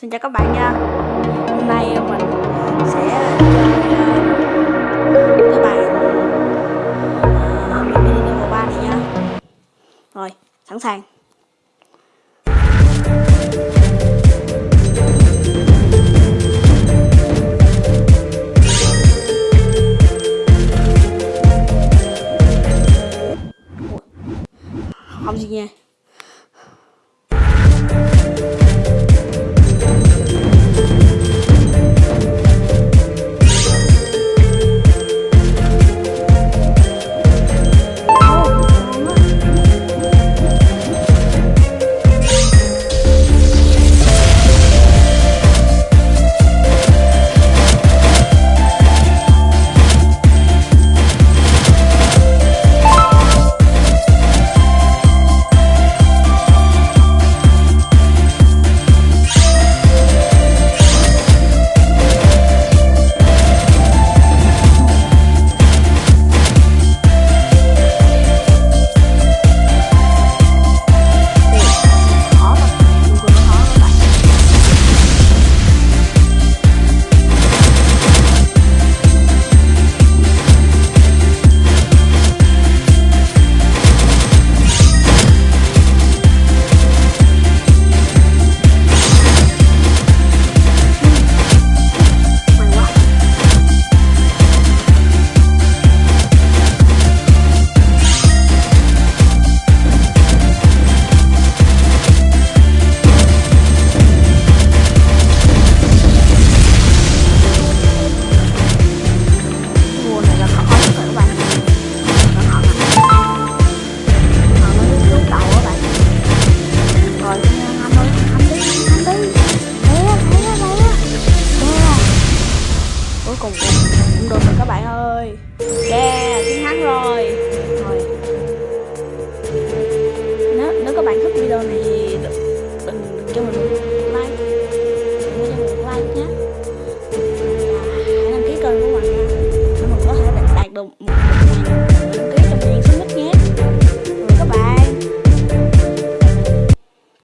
Xin chào các bạn nha. Hôm nay mình sẽ chơi ờ, cái bài bạn uh, mini level 3 này nha. Rồi, sẵn sàng. Không gì nha. Cũng được rồi các bạn ơi. Yeah chiến thắng rồi. Rồi. Nếu nếu các bạn thích video này thì đừng, đừng, cho mình like. Đừng cho mình like nhé. Và hãy đăng ký kênh của mình nha. Để mình có thể đạt được một